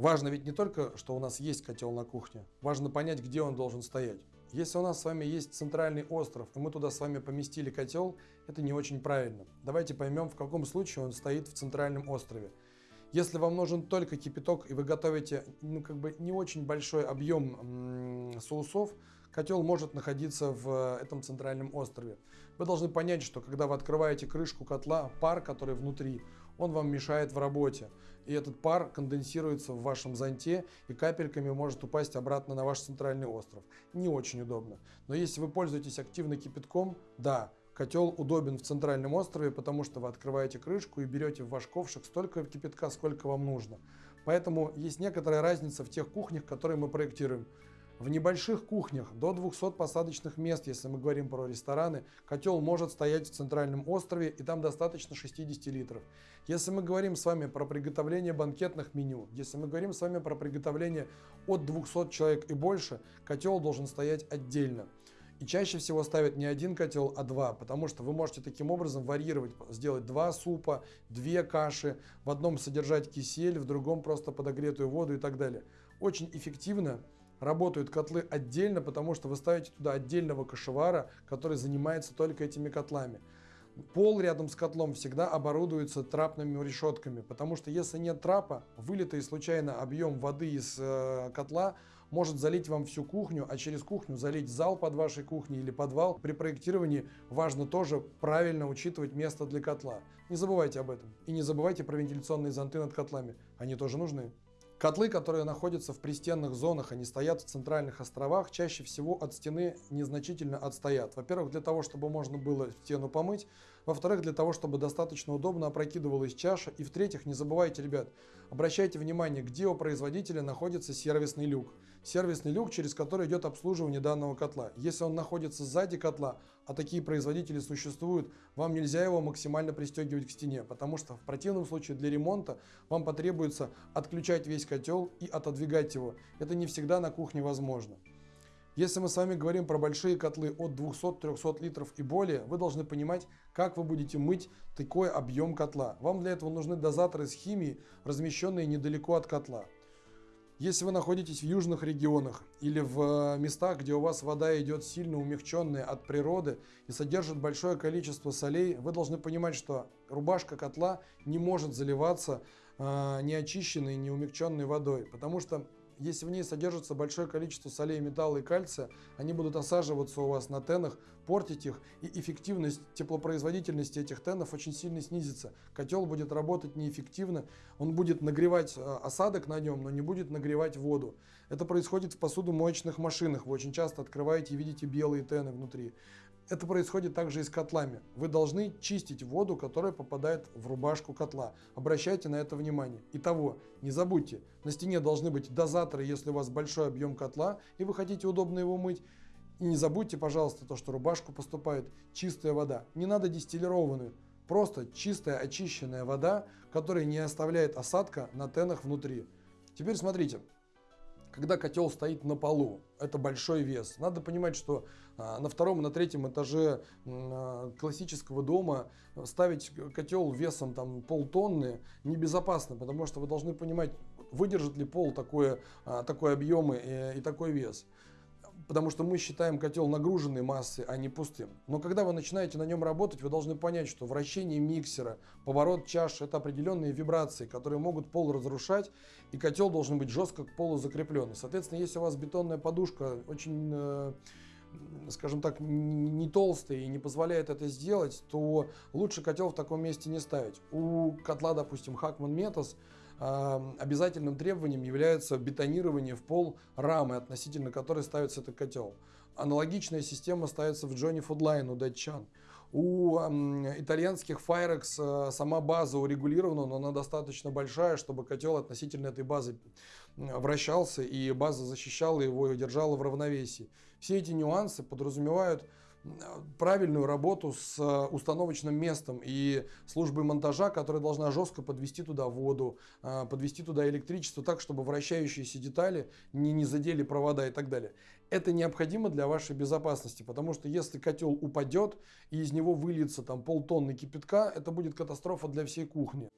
Важно ведь не только, что у нас есть котел на кухне, важно понять, где он должен стоять. Если у нас с вами есть центральный остров, и мы туда с вами поместили котел, это не очень правильно. Давайте поймем, в каком случае он стоит в центральном острове. Если вам нужен только кипяток и вы готовите ну, как бы не очень большой объем соусов, котел может находиться в этом центральном острове. Вы должны понять, что когда вы открываете крышку котла, пар, который внутри, он вам мешает в работе. И этот пар конденсируется в вашем зонте и капельками может упасть обратно на ваш центральный остров. Не очень удобно. Но если вы пользуетесь активно кипятком, да, Котел удобен в центральном острове, потому что вы открываете крышку и берете в ваш ковшик столько кипятка, сколько вам нужно. Поэтому есть некоторая разница в тех кухнях, которые мы проектируем. В небольших кухнях до 200 посадочных мест, если мы говорим про рестораны, котел может стоять в центральном острове и там достаточно 60 литров. Если мы говорим с вами про приготовление банкетных меню, если мы говорим с вами про приготовление от 200 человек и больше, котел должен стоять отдельно. И чаще всего ставят не один котел, а два, потому что вы можете таким образом варьировать, сделать два супа, две каши, в одном содержать кисель, в другом просто подогретую воду и так далее. Очень эффективно работают котлы отдельно, потому что вы ставите туда отдельного кашевара, который занимается только этими котлами. Пол рядом с котлом всегда оборудуется трапными решетками, потому что если нет трапа, вылитый случайно объем воды из э, котла может залить вам всю кухню, а через кухню залить зал под вашей кухней или подвал. При проектировании важно тоже правильно учитывать место для котла. Не забывайте об этом. И не забывайте про вентиляционные зонты над котлами. Они тоже нужны. Котлы, которые находятся в пристенных зонах, они стоят в центральных островах, чаще всего от стены незначительно отстоят. Во-первых, для того, чтобы можно было стену помыть. Во-вторых, для того, чтобы достаточно удобно опрокидывалась чаша. И в-третьих, не забывайте, ребят, обращайте внимание, где у производителя находится сервисный люк. Сервисный люк, через который идет обслуживание данного котла. Если он находится сзади котла, а такие производители существуют, вам нельзя его максимально пристегивать к стене, потому что в противном случае для ремонта вам потребуется отключать весь котел и отодвигать его. Это не всегда на кухне возможно. Если мы с вами говорим про большие котлы от 200-300 литров и более, вы должны понимать, как вы будете мыть такой объем котла. Вам для этого нужны дозаторы с химией, размещенные недалеко от котла. Если вы находитесь в южных регионах или в э, местах, где у вас вода идет сильно умягченная от природы и содержит большое количество солей, вы должны понимать, что рубашка котла не может заливаться э, неочищенной, неумягченной водой, потому что если в ней содержится большое количество солей, металла и кальция, они будут осаживаться у вас на тенах, портить их, и эффективность теплопроизводительности этих тенов очень сильно снизится. Котел будет работать неэффективно, он будет нагревать э, осадок на нем, но не будет нагревать воду. Это происходит в посудомоечных машинах. Вы очень часто открываете и видите белые тены внутри. Это происходит также и с котлами. Вы должны чистить воду, которая попадает в рубашку котла. Обращайте на это внимание. Итого, не забудьте, на стене должны быть дозаторы, если у вас большой объем котла и вы хотите удобно его мыть. И не забудьте, пожалуйста, то, что рубашку поступает чистая вода. Не надо дистиллированную. Просто чистая очищенная вода, которая не оставляет осадка на тенах внутри. Теперь смотрите, когда котел стоит на полу, это большой вес. Надо понимать, что а, на втором и на третьем этаже а, классического дома ставить котел весом там полтонны небезопасно, потому что вы должны понимать, выдержит ли пол такое, а, такой объем и, и такой вес потому что мы считаем котел нагруженной массой, а не пустым. Но когда вы начинаете на нем работать, вы должны понять, что вращение миксера, поворот чаш – это определенные вибрации, которые могут пол разрушать, и котел должен быть жестко к полу закреплен. Соответственно, если у вас бетонная подушка очень э, скажем так, не толстая и не позволяет это сделать, то лучше котел в таком месте не ставить. У котла, допустим, Hackman Metas обязательным требованием является бетонирование в пол рамы, относительно которой ставится этот котел. Аналогичная система ставится в Johnny Foodline у Датчан. У итальянских Firex э, сама база урегулирована, но она достаточно большая, чтобы котел относительно этой базы вращался и база защищала его и держала в равновесии. Все эти нюансы подразумевают правильную работу с э, установочным местом и службой монтажа, которая должна жестко подвести туда воду, э, подвести туда электричество так, чтобы вращающиеся детали не, не задели провода и так далее. Это необходимо для вашей безопасности, потому что если котел упадет и из него выльется там полтонны кипятка, это будет катастрофа для всей кухни.